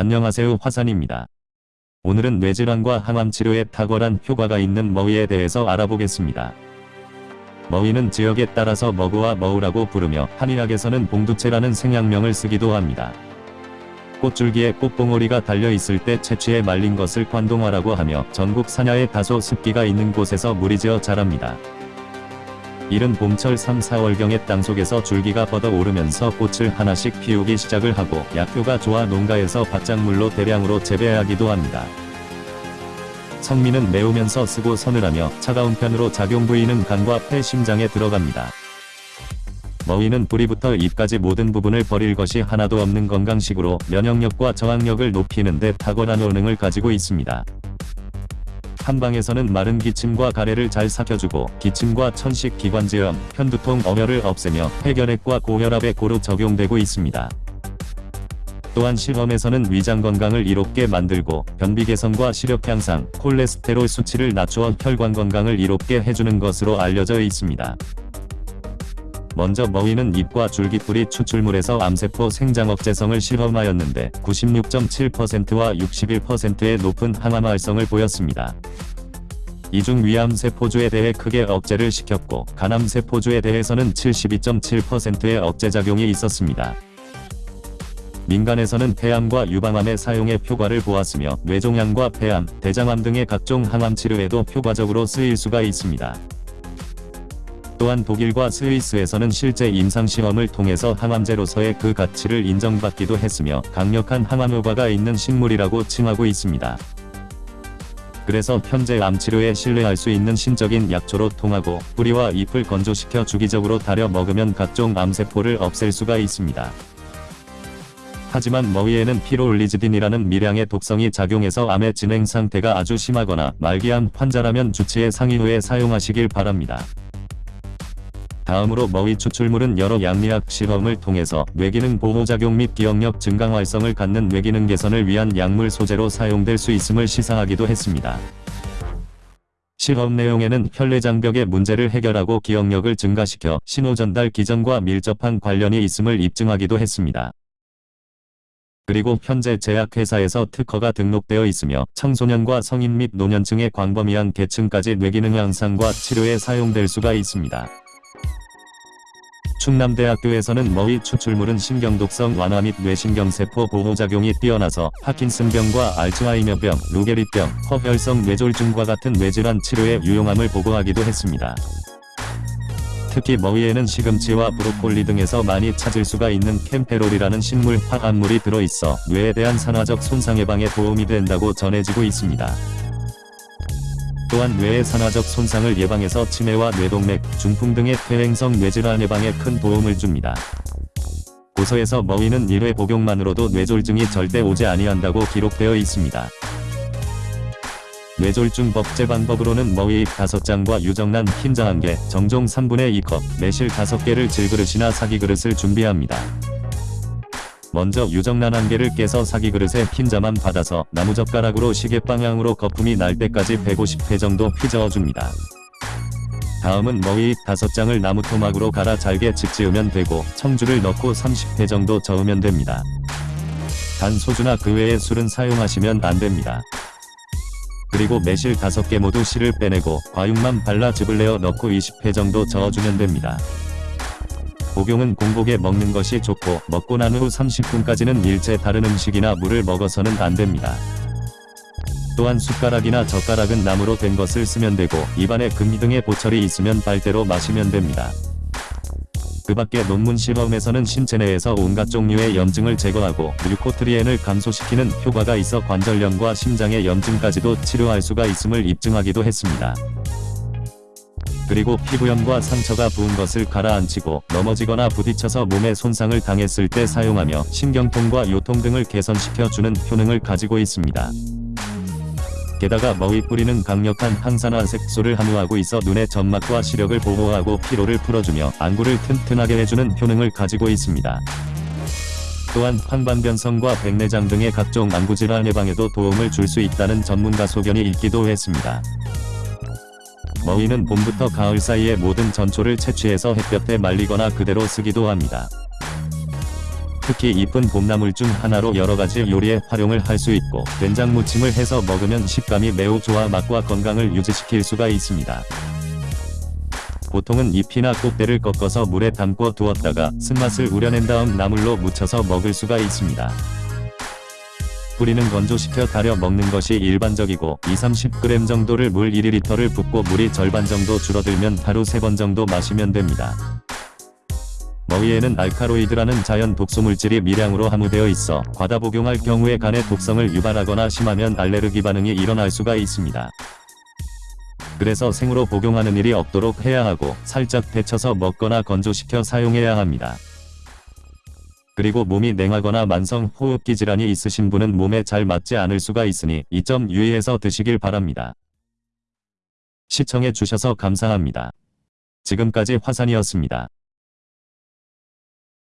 안녕하세요 화산입니다. 오늘은 뇌질환과 항암 치료에 탁월한 효과가 있는 머위에 대해서 알아보겠습니다. 머위는 지역에 따라서 머그와 머우라고 부르며 한의학에서는 봉두채라는 생약명을 쓰기도 합니다. 꽃줄기에 꽃봉오리가 달려 있을 때 채취해 말린 것을 관동화라고 하며 전국 산야에 다소 습기가 있는 곳에서 무리지어 자랍니다. 이른 봄철 3, 4월경에 땅속에서 줄기가 뻗어 오르면서 꽃을 하나씩 피우기 시작을 하고 약효가 좋아 농가에서 바짝물로 대량으로 재배하기도 합니다. 성미는 매우면서 쓰고 서늘하며 차가운 편으로 작용 부위는 간과 폐 심장에 들어갑니다. 머위는 뿌리부터 잎까지 모든 부분을 버릴 것이 하나도 없는 건강식으로 면역력과 저항력을 높이는 데 탁월한 효능을 가지고 있습니다. 한방에서는 마른 기침과 가래를 잘 삭혀주고 기침과 천식 기관지염, 편두통 어혈을 없애며 폐결핵과 고혈압에 고루 적용되고 있습니다. 또한 실험에서는 위장 건강을 이롭게 만들고 변비 개선과 시력 향상, 콜레스테롤 수치를 낮추어 혈관 건강을 이롭게 해주는 것으로 알려져 있습니다. 먼저 머위는 잎과 줄기뿌리 추출물에서 암세포 생장 억제성을 실험하였는데 96.7%와 61%의 높은 항암 활성을 보였습니다. 이중 위암세포주에 대해 크게 억제를 시켰고 간암세포주에 대해서는 72.7%의 억제작용이 있었습니다. 민간에서는 폐암과 유방암의 사용에 효과를 보았으며 뇌종양과 폐암, 대장암 등의 각종 항암 치료에도 효과적으로 쓰일 수가 있습니다. 또한 독일과 스위스에서는 실제 임상시험을 통해서 항암제로서의 그 가치를 인정받기도 했으며 강력한 항암 효과가 있는 식물이라고 칭하고 있습니다. 그래서 현재 암치료에 신뢰할 수 있는 신적인 약초로 통하고 뿌리와 잎을 건조시켜 주기적으로 달여 먹으면 각종 암세포를 없앨 수가 있습니다. 하지만 머위에는 피로올리지딘이라는 미량의 독성이 작용해서 암의 진행 상태가 아주 심하거나 말기암 환자라면 주치의 상의 후에 사용하시길 바랍니다. 다음으로 머위 추출물은 여러 양리학 실험을 통해서 뇌기능 보호작용 및 기억력 증강 활성을 갖는 뇌기능 개선을 위한 약물 소재로 사용될 수 있음을 시사하기도 했습니다. 실험 내용에는 혈내장벽의 문제를 해결하고 기억력을 증가시켜 신호전달 기전과 밀접한 관련이 있음을 입증하기도 했습니다. 그리고 현재 제약회사에서 특허가 등록되어 있으며 청소년과 성인 및 노년층의 광범위한 계층까지 뇌기능 향상과 치료에 사용될 수가 있습니다. 충남대학교에서는 머위 추출물은 신경독성 완화 및 뇌신경세포 보호작용이 뛰어나서 파킨슨병과 알츠하이머병, 루게릭병, 허혈성 뇌졸중과 같은 뇌질환 치료에 유용함을 보고하기도 했습니다. 특히 머위에는 시금치와 브로콜리 등에서 많이 찾을 수가 있는 캠페롤이라는 식물 화합물이 들어있어 뇌에 대한 산화적 손상 예방에 도움이 된다고 전해지고 있습니다. 또한 뇌의 산화적 손상을 예방해서 치매와 뇌동맥, 중풍 등의 퇴행성 뇌질환 예방에 큰 도움을 줍니다. 고서에서 머위는 1회 복용만으로도 뇌졸중이 절대 오지 아니한다고 기록되어 있습니다. 뇌졸중 법제 방법으로는 머위 5장과 유정란 흰자 1개, 정종 3분의 2컵, 매실 5개를 질그릇이나 사기 그릇을 준비합니다. 먼저 유정란 한 개를 깨서 사기 그릇에 흰자만 받아서 나무젓가락으로 시계 방향으로 거품이 날 때까지 150회 정도 휘저어줍니다. 다음은 머위 5장을 나무토막으로 갈아 잘게 집지으면 되고 청주를 넣고 30회 정도 저으면 됩니다. 단 소주나 그 외의 술은 사용하시면 안됩니다. 그리고 매실 5개 모두 씨를 빼내고 과육만 발라 즙을 내어 넣고 20회 정도 저어주면 됩니다. 복용은 공복에 먹는 것이 좋고 먹고 난 후 30분까지는 일체 다른 음식이나 물을 먹어서는 안됩니다. 또한 숟가락이나 젓가락은 나무로 된 것을 쓰면 되고 입안에 금이 등의 보철이 있으면 빨대로 마시면 됩니다. 그 밖에 논문 실험에서는 신체 내에서 온갖 종류의 염증을 제거하고 류코트리엔을 감소시키는 효과가 있어 관절염과 심장의 염증까지도 치료할 수가 있음을 입증하기도 했습니다. 그리고 피부염과 상처가 부은 것을 가라앉히고 넘어지거나 부딪혀서 몸에 손상을 당했을 때 사용하며 신경통과 요통 등을 개선시켜주는 효능을 가지고 있습니다. 게다가 머위 뿌리는 강력한 항산화 색소를 함유하고 있어 눈의 점막과 시력을 보호하고 피로를 풀어주며 안구를 튼튼하게 해주는 효능을 가지고 있습니다. 또한 황반변성과 백내장 등의 각종 안구질환 예방에도 도움을 줄 수 있다는 전문가 소견이 있기도 했습니다. 머위는 봄부터 가을 사이에 모든 전초를 채취해서 햇볕에 말리거나 그대로 쓰기도 합니다. 특히 이쁜 봄나물 중 하나로 여러가지 요리에 활용을 할 수 있고 된장 무침을 해서 먹으면 식감이 매우 좋아 맛과 건강을 유지시킬 수가 있습니다. 보통은 잎이나 꼭대를 꺾어서 물에 담궈 두었다가 쓴맛을 우려낸 다음 나물로 무쳐서 먹을 수가 있습니다. 뿌리는 건조시켜 달여 먹는 것이 일반적이고 2-30g 정도를 물 1리터를 붓고 물이 절반 정도 줄어들면 하루 3번 정도 마시면 됩니다. 머위에는 알카로이드라는 자연 독소물질이 미량으로 함유되어 있어 과다 복용할 경우에 간의 독성을 유발하거나 심하면 알레르기 반응이 일어날 수가 있습니다. 그래서 생으로 복용하는 일이 없도록 해야 하고 살짝 데쳐서 먹거나 건조시켜 사용해야 합니다. 그리고 몸이 냉하거나 만성 호흡기 질환이 있으신 분은 몸에 잘 맞지 않을 수가 있으니 이 점 유의해서 드시길 바랍니다. 시청해 주셔서 감사합니다. 지금까지 화산이었습니다.